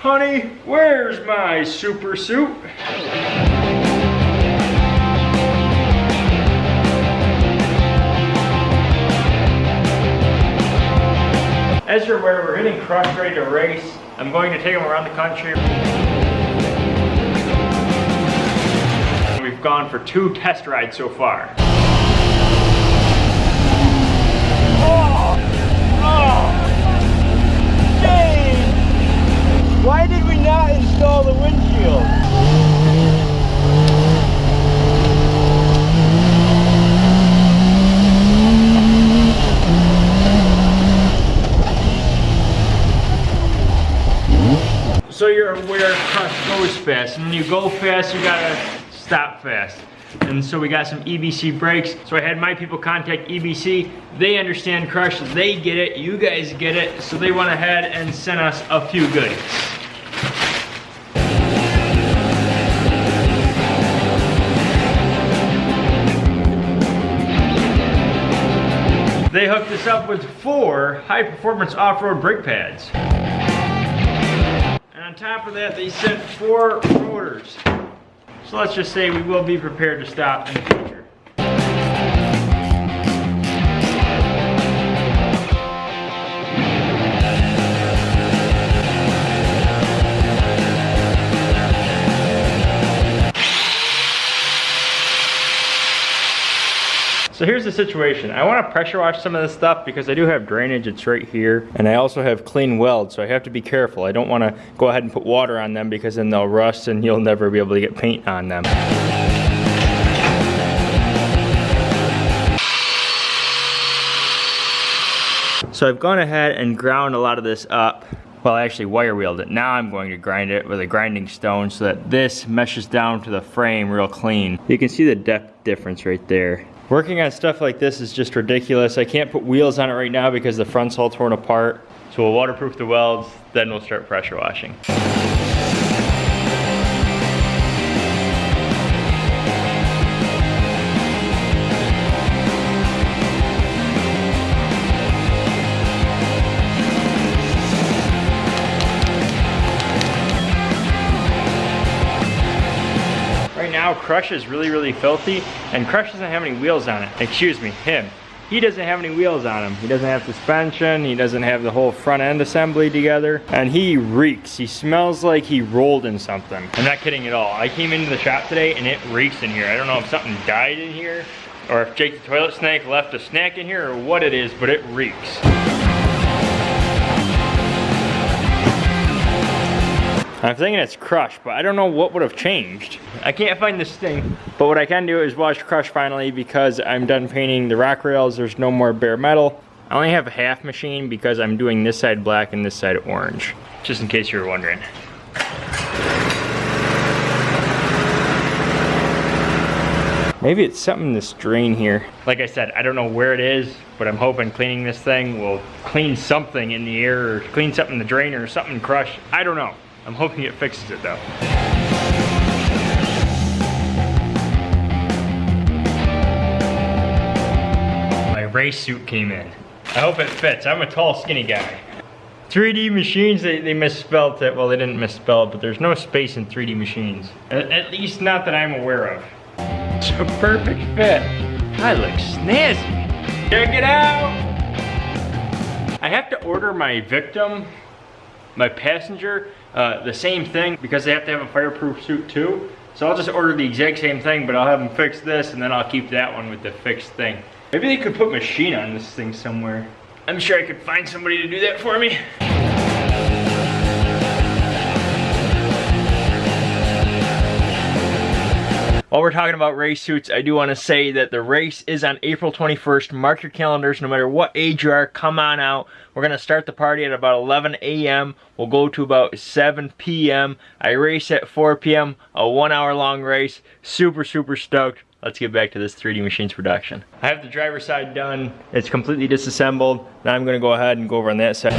Honey, where's my super suit? As you're aware, we're hitting Crush ready to race. I'm going to take them around the country. We've gone for two test rides so far. Why did we not install the windshield? So you're aware Crush goes fast. And when you go fast, you gotta stop fast. And so we got some EBC brakes. So I had my people contact EBC. They understand Crush, they get it, you guys get it. So they went ahead and sent us a few goodies. They hooked us up with four high performance off-road brake pads. And on top of that, they sent four rotors. So let's just say we will be prepared to stop in the future. So here's the situation. I want to pressure wash some of this stuff because I do have drainage, it's right here. And I also have clean welds, so I have to be careful. I don't want to go ahead and put water on them because then they'll rust and you'll never be able to get paint on them. So I've gone ahead and ground a lot of this up. Well, I actually wire wheeled it. Now I'm going to grind it with a grinding stone so that this meshes down to the frame real clean. You can see the depth difference right there. Working on stuff like this is just ridiculous. I can't put wheels on it right now because the front's all torn apart. So we'll waterproof the welds, then we'll start pressure washing. Now, Crush is really, really filthy, and Crush doesn't have any wheels on it. Excuse me, him. He doesn't have any wheels on him. He doesn't have suspension, he doesn't have the whole front end assembly together, and he reeks. He smells like he rolled in something. I'm not kidding at all. I came into the shop today and it reeks in here. I don't know if something died in here, or if Jake the toilet snake left a snack in here, or what it is, but it reeks. I'm thinking it's Crush, but I don't know what would have changed. I can't find this thing, but what I can do is wash Crush finally because I'm done painting the rock rails. There's no more bare metal. I only have a half machine because I'm doing this side black and this side orange, just in case you were wondering. Maybe it's something in this drain here. Like I said, I don't know where it is, but I'm hoping cleaning this thing will clean something in the air or clean something in the drain or something in Crush. I don't know. I'm hoping it fixes it though. My race suit came in. I hope it fits. I'm a tall, skinny guy. 3D machines, they, they misspelled it. Well, they didn't misspell it, but there's no space in 3D machines. At, at least not that I'm aware of. It's a perfect fit. I look snazzy. Check it out. I have to order my victim, my passenger, uh, the same thing because they have to have a fireproof suit too. So I'll just order the exact same thing, but I'll have them fix this and then I'll keep that one with the fixed thing. Maybe they could put machine on this thing somewhere. I'm sure I could find somebody to do that for me. While we're talking about race suits, I do want to say that the race is on April 21st. Mark your calendars, no matter what age you are, come on out. We're going to start the party at about 11 a.m. We'll go to about 7 p.m. I race at 4 p.m., a one hour long race. Super, super stoked. Let's get back to this 3D Machines production. I have the driver's side done. It's completely disassembled. Now I'm going to go ahead and go over on that side.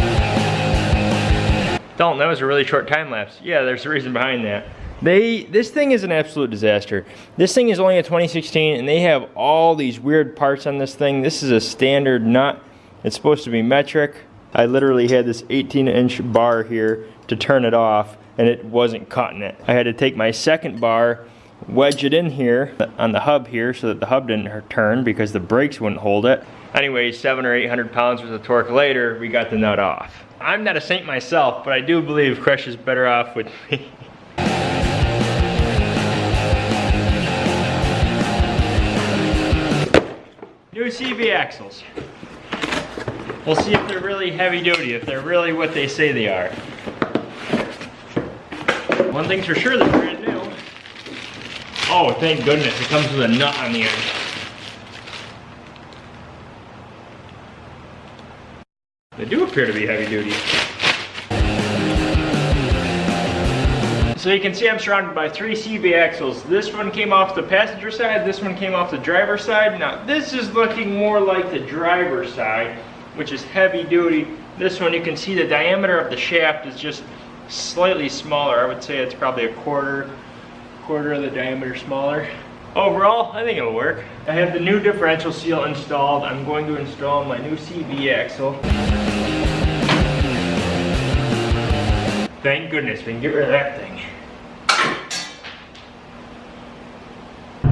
Dalton, that was a really short time lapse. Yeah, there's a reason behind that. They, this thing is an absolute disaster. This thing is only a 2016 and they have all these weird parts on this thing. This is a standard nut. It's supposed to be metric. I literally had this 18 inch bar here to turn it off and it wasn't cutting it. I had to take my second bar, wedge it in here on the hub here so that the hub didn't turn because the brakes wouldn't hold it. Anyway, seven or 800 pounds worth of torque later, we got the nut off. I'm not a saint myself, but I do believe Crush is better off with me. New CV axles. We'll see if they're really heavy duty, if they're really what they say they are. One thing's for sure, they're brand new. Oh, thank goodness, it comes with a nut on the end. They do appear to be heavy duty. So you can see I'm surrounded by three CV axles. This one came off the passenger side, this one came off the driver's side. Now this is looking more like the driver's side, which is heavy duty. This one you can see the diameter of the shaft is just slightly smaller. I would say it's probably a quarter, quarter of the diameter smaller. Overall, I think it'll work. I have the new differential seal installed. I'm going to install my new CV axle. Thank goodness we can get rid of that thing.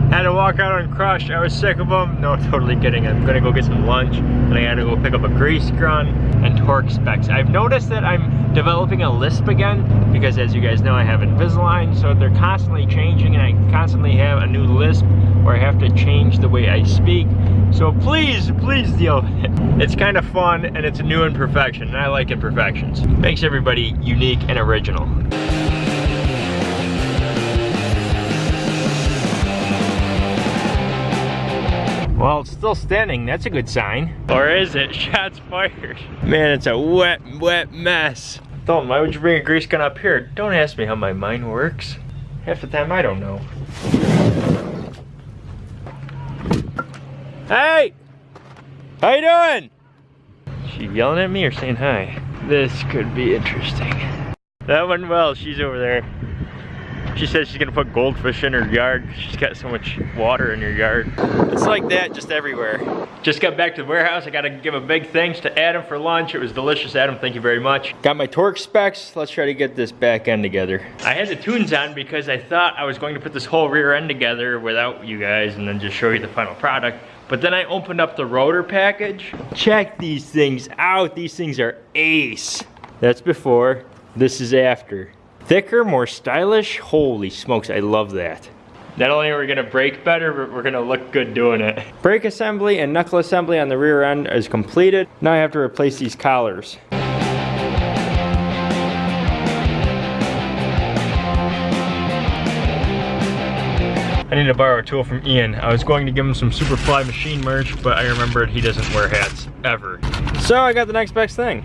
Had to walk out on Crush. I was sick of them. No, totally kidding. I'm gonna go get some lunch and I had to go pick up a grease gun and torque specs. I've noticed that I'm developing a lisp again because as you guys know, I have Invisalign. So they're constantly changing and I constantly have a new lisp where I have to change the way I speak. So please, please deal with it. It's kind of fun and it's a new imperfection and I like imperfections. Makes everybody unique and original. Well, it's still standing. That's a good sign. Or is it? Shots fired. Man, it's a wet, wet mess. Dalton, why would you bring a grease gun up here? Don't ask me how my mind works. Half the time, I don't know. Hey! How you doing? She yelling at me or saying hi? This could be interesting. That went well. She's over there. She says she's gonna put goldfish in her yard. She's got so much water in her yard. It's like that just everywhere. Just got back to the warehouse. I gotta give a big thanks to Adam for lunch. It was delicious, Adam. Thank you very much. Got my torque specs. Let's try to get this back end together. I had the tunes on because I thought I was going to put this whole rear end together without you guys and then just show you the final product. But then I opened up the rotor package. Check these things out. These things are ace. That's before. This is after. Thicker, more stylish. Holy smokes, I love that. Not only are we gonna brake better, but we're gonna look good doing it. Brake assembly and knuckle assembly on the rear end is completed. Now I have to replace these collars. I need to borrow a tool from Ian. I was going to give him some Superfly machine merch, but I remembered he doesn't wear hats, ever. So I got the next best thing.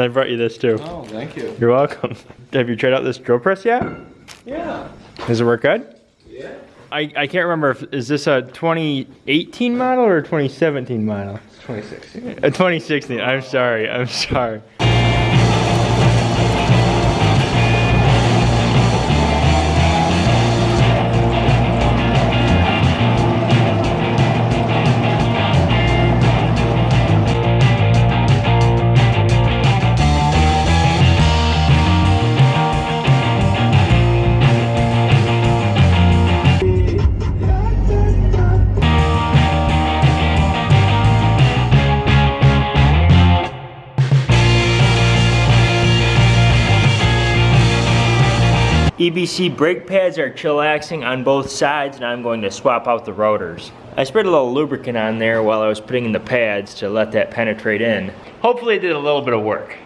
And I brought you this too. Oh, thank you. You're welcome. Have you tried out this drill press yet? Yeah. Does it work good? Yeah. I, I can't remember if, is this a 2018 model or a 2017 model? 2016. A 2016, I'm sorry, I'm sorry. EBC brake pads are chillaxing on both sides and I'm going to swap out the rotors. I sprayed a little lubricant on there while I was putting in the pads to let that penetrate in. Hopefully it did a little bit of work.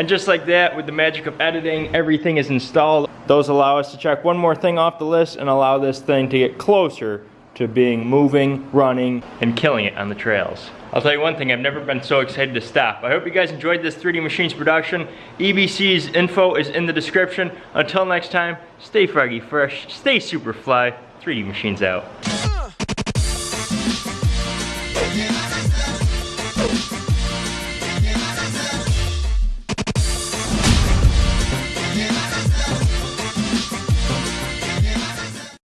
And just like that, with the magic of editing, everything is installed. Those allow us to check one more thing off the list and allow this thing to get closer to being moving, running, and killing it on the trails. I'll tell you one thing, I've never been so excited to stop. I hope you guys enjoyed this 3D Machines production. EBC's info is in the description. Until next time, stay froggy fresh, stay super fly, 3D Machines out.